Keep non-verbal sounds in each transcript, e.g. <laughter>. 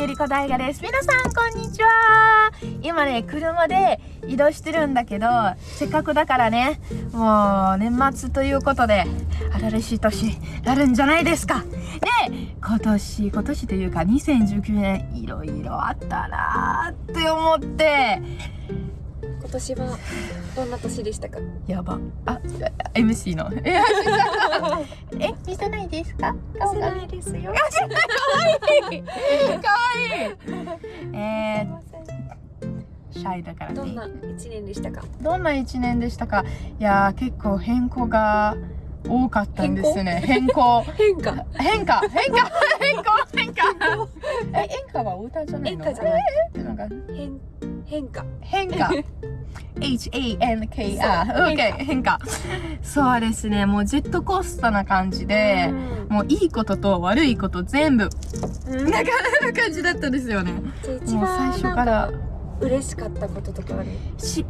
ゆりこ大河です。皆さん、こんにちは。今ね、車で移動してるんだけど、せっかくだからね、もう、年末ということで、新しい年、なるんじゃないですか。で、今年、今年というか、2019年、いろいろあったなーって思って、今年はどんな年でしたか？やば。あ、MC の。<laughs> <laughs> え、え、見せないですか？顔がいですよ。かわい。いかわいいえー、シャイだからね。どんな一年でしたか？どんな一年でしたか？いやー結構変更が多かったんですね。変更？変化？変化。変化？変更？変化？え演歌は歌じゃないの？演歌じゃない。えーなんか？変変化。変化。H-A-N-K-R OK 変化。そうですね。もうジェットコースターな感じでもういいことと悪いこと全部うん。なかなか感じだったんですよね。もう最番初から。嬉しかったこととかある？し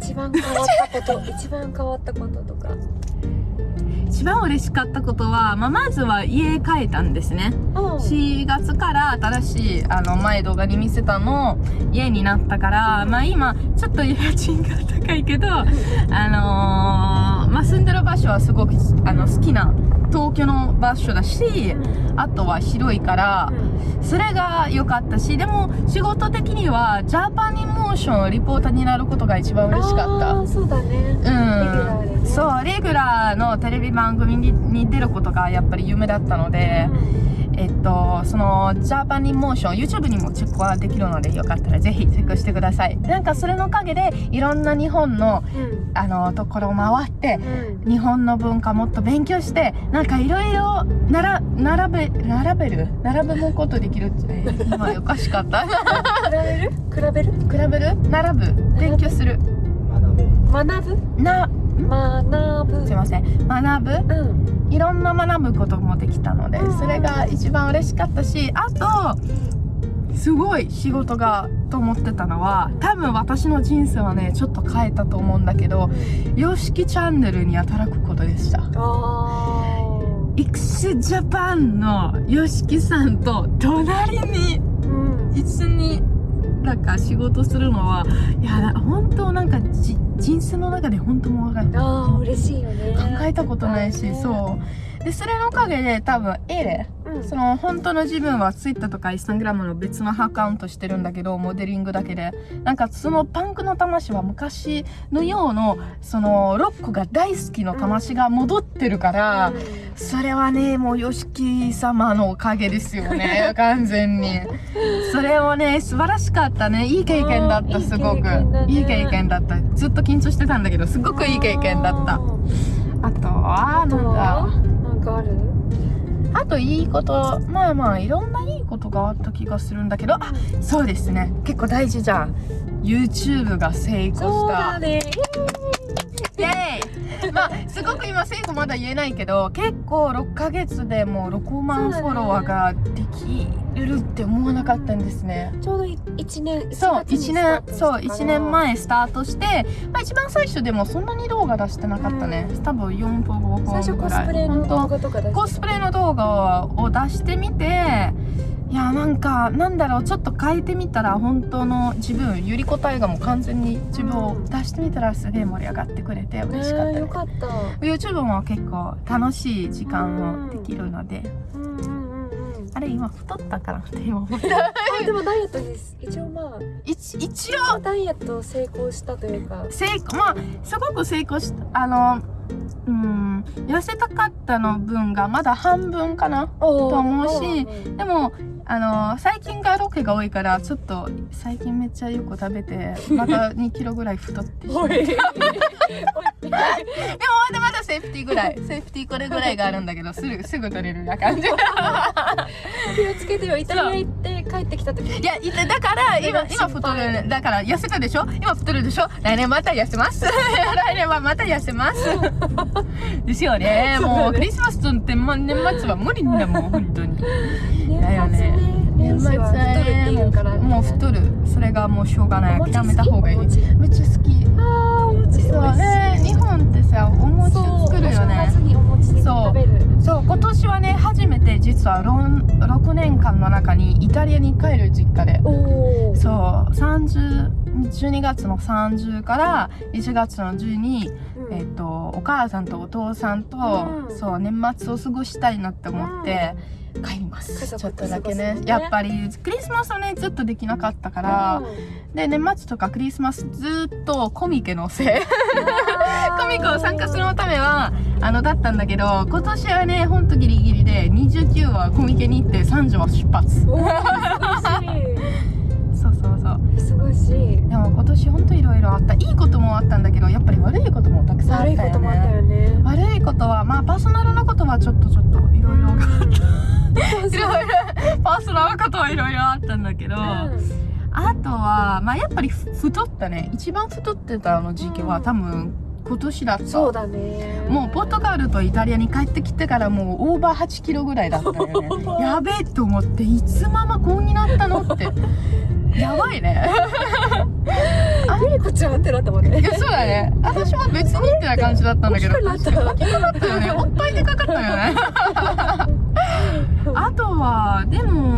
一番変わったこと <laughs> 一番変わったこととか。一番嬉しかったことは、まあ、まずは家変えたんですね。4月から新しいあの前動画に見せたの家になったから、まあ、今ちょっと家賃が高いけど、あのーまあ、住んでる場所はすごくあの好きな東京の場所だしあとは広いからそれが良かったしでも仕事的にはジャパニモーションリポーターになることが一番嬉しかった。そうだね。うん、そうレギュラーのテレビ番組にに出ることがやっぱり夢だったので、えっとそのジャパニモーション YouTube にもチェックはできるのでよかったらぜひチェックしてください。なんかそれのおかげでいろんな日本のうん。あのところを回ってうん。日本の文化もっと勉強してなんかいろいろなら並べ並べる？並べることできるって <laughs> 今おかしかった。<laughs> 比べる？比べる？比べる？並ぶ？勉強する。学ぶ？な学ぶすいません。学ぶ？うん。いろんな学ぶこともできたのでうん。それが一番嬉しかったしあとすごい仕事がと思ってたのは多分私の人生はねちょっと変えたと思うんだけど YOSHIKI チャンネルに働くことでした。あ x ジャパンの YOSHIKI さんと隣に一緒になんか仕事するのはいや本当なんかじ人生の中で本当もう考あー嬉しいよね。えたことないしねそう。でそれのおかげで多分エレうん。その本当の自分は Twitter とか Instagram の別のアカウントしてるんだけどモデリングだけで。なんかそのパンクの魂は昔のようのそのロックが大好きの魂が戻ってるから、それはねもう YOSHIKI 様のおかげですよね。<laughs> 完全に。それをね素晴らしかったね。いい経験だったすごく。ね。いい経験だった。ずっと緊張してたんだけどすごくいい経験だった。あとはなんだ。なんかある？あといいことまあまあいろんないいことがあった気がするんだけどあそうですね。結構大事じゃん。YouTube が成功した。だね。イエーイ。まあすごく今成功まだ言えないけど結構6ヶ月でもう6万フォロワーができるって思わなかったんですね。ちょうど一年そう1 1年そう1年前スタートして、まあ、一番最初でもそんなに動画出してなかったね、多分4分5分最初コスプレの動画とか出してコスプレの動画を出してみていやなんかなんだろうちょっと変えてみたら本当の自分ゆりこ大河も完全に自分を出してみたらすげえ盛り上がってくれて嬉しかったね。ねよかった。YouTube も結構楽しい時間をできるので。うんうんうん。うんあれ今太ったからって <laughs> 今思った。<laughs> あでもダイエットです。一応まあ。一一応。ダイエット成功したというか。成功まあすごく成功したあのうん痩せたかったの分がまだ半分かなとと思うしでもあの最近がロケが多いからちょっと最近めっちゃよく食べてまた2キロぐらい太ってしまうおい <laughs> でもまだまだセーフティーぐらいセーフティーこれぐらいがあるんだけどすぐすぐ取れるな感じ。気をつけてよイタリア行って帰ってきた時いやだから今今太るだから痩せたでしょ？今太るでしょ？来年また痩せます。<laughs> 来年はまた痩せます。ですよね。<laughs> もうクリスマスとってま年末は無理だもん本当に。だよね。年年末は太るっていうからね。もう太る。それがもうしょうがない。諦めた方がいい。めっちゃ好き。あーお餅そうね日本ってさお餅そう作るよねお正月にお餅でそう食べるそう今年はね初めて実は6年間の中にイタリアに帰る実家で。そう。30 12月の30から1月の12、うん。えっとお母さんとお父さんと、うん。そう年末を過ごしたいなって思って帰ります、ちょっとだけね。ねやっぱりクリスマスはねずっとできなかったから、で年末とかクリスマスずっとコミケのせい <laughs> コミコを参加するためはあのだったんだけど今年はねほんとギリギリで29はコミケに行って30は出発。お <laughs> そうそうそう。ー忙しい。でも今年ほんといろいろあった。いいこともあったんだけどやっぱり悪いこともたくさんあった悪いよねこともあったよね。悪いことはまあパーソナルなことはちょっとちょっといろいろ <laughs> いろいろパーソナルなことはいろいろあったんだけど、あとはまあやっぱりふ太ったね。一番太ってたの時期は多分今年だった。そうだね。もうポルトガルとイタリアに帰ってきてからもうオーバー8キロぐらいだったよね。やべえと思っていつママこうになったのって。<laughs> やばいね。ゆりこちゃんってなったもんねそうだね。私も別にってな感じだったんだけど。大きくなったよね。おっぱいでかかったよね。<laughs> あとはでも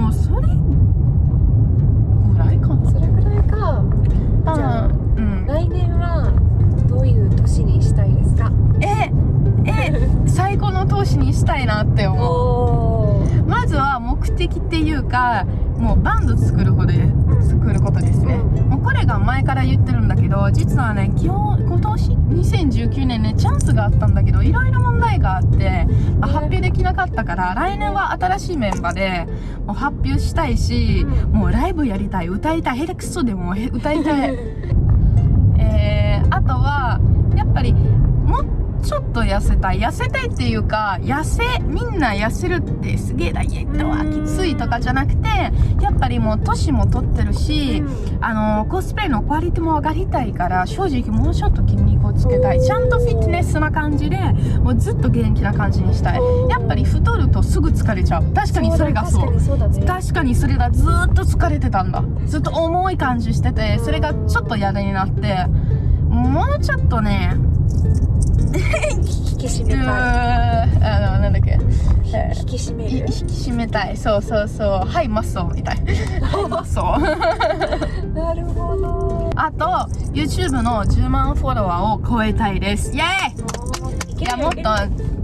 投資にしたいなって思う。まずは目的っていうかもうバンド作るほどで作ることですね、うん。もうこれが前から言ってるんだけど実はね今日今年？2019年ねチャンスがあったんだけどいろいろ問題があって、まあ発表できなかったから来年は新しいメンバーでもう発表したいし、うん。もうライブやりたい。歌いたい。ヘレクソでもへ歌いたい。<laughs> えー、あとはやっぱりちょっと痩せたい。痩せたいっていうか痩せみんな痩せるってすげえダイエットはきついとかじゃなくてやっぱりもう年も取ってるし、あのコスプレのクオリティも上がりたいから正直もうちょっと筋肉をつけたい。ちゃんとフィットネスな感じでもうずっと元気な感じにしたい。やっぱり太るとすぐ疲れちゃう。確かにそれがそう。確かにそうだね。確かにそれがずーっと疲れてたんだ。ずっと重い感じしててそれがちょっと嫌になってもうちょっとね引き締めたあのなんだっけ。引き締める？引き締めたい。そうそうそう。はいマッソーみたい。はいマッソーなるほど。あと YouTube の10万フォロワーを超えたいです。イエーイ！いやもっと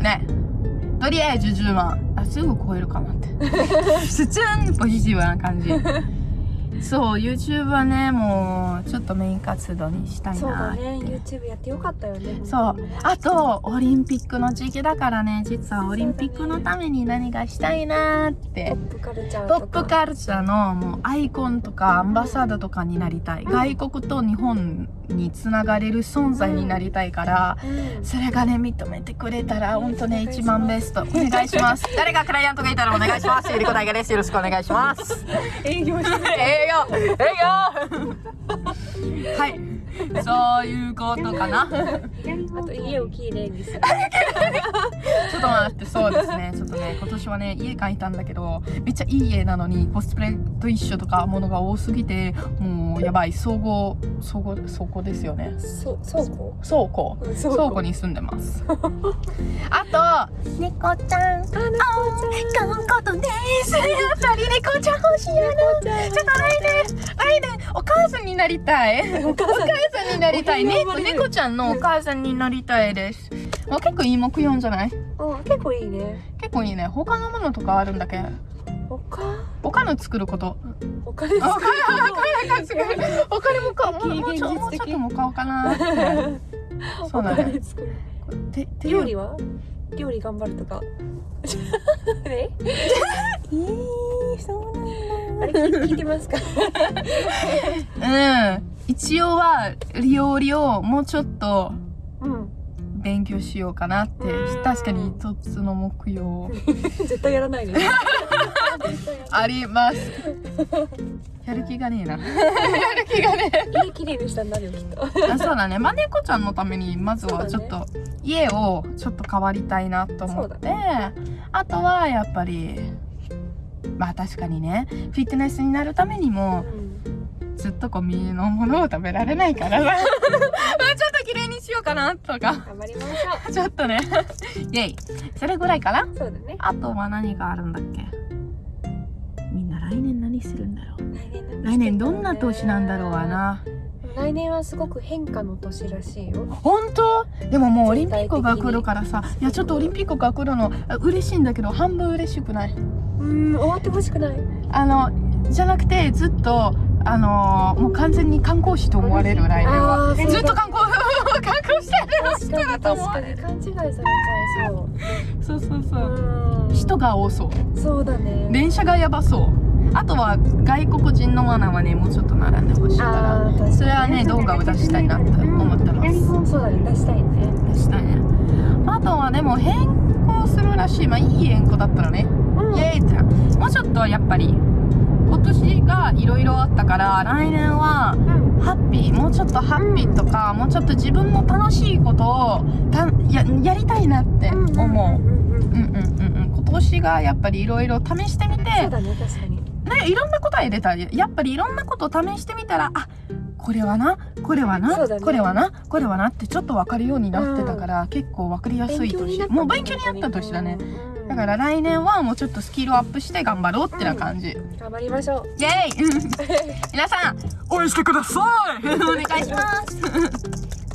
ねとりあえず10万あすぐ超えるかなって。<laughs> 普通にポジティブな感じそう YouTube はねもうちょっとメイン活動にしたいそうだね。YouTube やってよかったよね。そう。あとオリンピックの時期だからね実はオリンピックのために何かしたいなーって。ポップカルチャーポップカルチャーのもうアイコンとかアンバサダーとかになりたい、うん。外国と日本につながれる存在になりたいから、うん。それがね認めてくれたら本当ね一番ベスト。お願いします。<laughs> 誰がクライアントがいたらお願いします。ゆりこ大河ですよろしくお願いします。<laughs> 営業して <laughs> 営業。営業。はいそういうことかな <laughs> あと家をきれいにするちょっと待って、そうですね。ちょっとね、今年はね、家買いたんだけど、めっちゃいい家なのに、コスプレと一緒とかものが多すぎて、もうやばい、総合、総合、倉庫ですよね。そう倉庫？倉庫。うん倉庫に住んでます。<laughs> あと、猫ちゃん。あ猫ちゃんこのことです。やっぱり猫ちゃん欲しいよな。ちょっと来年、来年、お母さんになりたい。お母さんお母さんになりたい。ね。猫ちゃんのお母さんになりたいです。もう結構いい目標じゃない？うん結構いいね。結構いいね。他のものとかあるんだけ？ど他？他の作ること。お金あ作る。お金も買う。<laughs> 非もうもうちょっとも買おうかな <laughs> そうだ。おね料理は？料理頑張るとか。<laughs> え？えー、そうあれ聞いてますか？なんだうん一応は料理をもうちょっとうん。勉強しようかなってうん。確かに一つの目標 <laughs> 絶対やらないで <laughs> あります。やる気がねえな。<laughs> やる気がねえ。家きれいにしたんだよきっと。あそうだね、まあ、猫ちゃんのためにまずはちょっと家をちょっと変わりたいなと思って、そうあとはやっぱりまあ確かにねフィットネスになるためにもずっとゴミのものを食べられないからさ。ま <laughs> あちょっと綺麗にしようかなとか。頑張りましょちょっとね。イェイ。それぐらいかな？うそうだね。あとは何があるんだっけ？みんな来年何するんだろう？来年何来年どんな年なんだろうわな？来年はすごく変化の年らしいよ。本当？でももうオリンピックが来るからさ。いやちょっとオリンピックが来るのあ嬉しいんだけど半分嬉しくない？うん終わってほしくない。あのじゃなくてずっとあのーもう完全に観光地と思われる来年はずっと観光 <laughs> 観光してる人だと思わ勘違いされちゃいそう。そうそうそう。うん。人が多そう。そうだね。電車がやばそう。あとは外国人のマナーはねもうちょっと並んでほしいかあらそれはね動画を出したいなって思ってますそうだね出したいね。出したいね。あとはでも変更するらしい。まあいい変更だったらね。イエーイってもうちょっとやっぱり今年がいろいろあったから来年はうん。ハッピーもうちょっとハッピーとか、もうちょっと自分の楽しいことをたややりたいなって思う。うんうんうん。う。んうんうんうん。今年がやっぱりいろいろ試してみてそうだね確かに。ねいろんな答え出た。やっぱりいろんなことを試してみたらあこれはなこれはな、ね。これはなこれはなってちょっと分かるようになってたから、結構分かりやすい年。もう勉強になった年だね。うんだから来年はもうちょっとスキルアップして頑張ろうってな感じ、頑張りましょう。イェイ。<laughs> 皆さん応援してください。お願いします。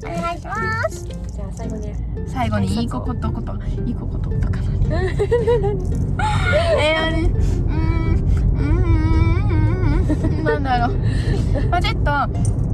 お願いします。じゃあ最後に最後にいいことこといいこととかな <laughs> えー、うーんうーんなんだろう。まあちょっ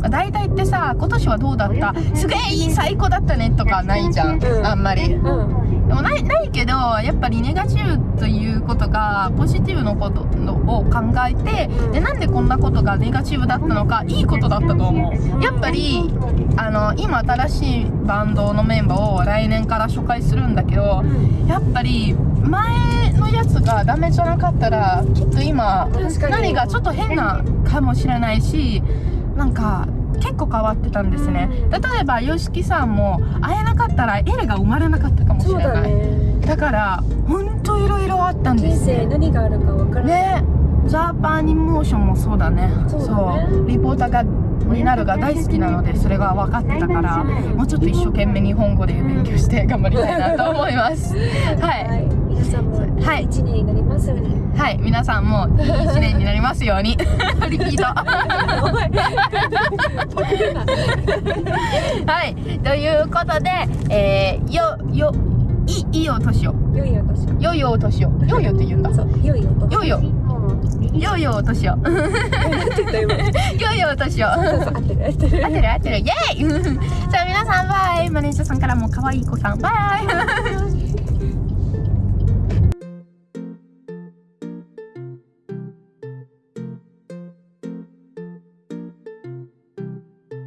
と大体ってさ今年はどうだった？すげえいい最高だったねとかないじゃん、うん。あんまり。でうんもないないけどやっぱりネガティブということがポジティブのことを考えてでなんでこんなことがネガティブだったのかいいことだったと思う。やっぱりあの今新しいバンドのメンバーを来年から紹介するんだけどやっぱり前のやつがダメじゃなかったらきっと今何がちょっと変なかもしれないしなんか結構変わってたんですね。うん例えば YOSHIKI さんも会えなかったらエレが生まれなかったかもしそうだれないね。だから本当いろいろあったんで人生すね何があるかわからない。ねザーパーニモーションもそうだね。そうリポーターがになるが大好きなのでそれが分かってたからもうちょっと一生懸命日本語で勉強して頑張りたいなと思います。<laughs> はい皆さんもはい一年になりますように。はい皆さんもいい一年になりますように。リピートはいということでえー、よよいいいお年を。良いお年を。よいお年を。よいよって言うんだ。良いお年よいよよいよお年を。なんて言った今よいよお年を合ってる。合ってる合ってる。イェイ。<laughs> じゃあ皆さんバイ。マネージャーさんからも可愛い子さんバイ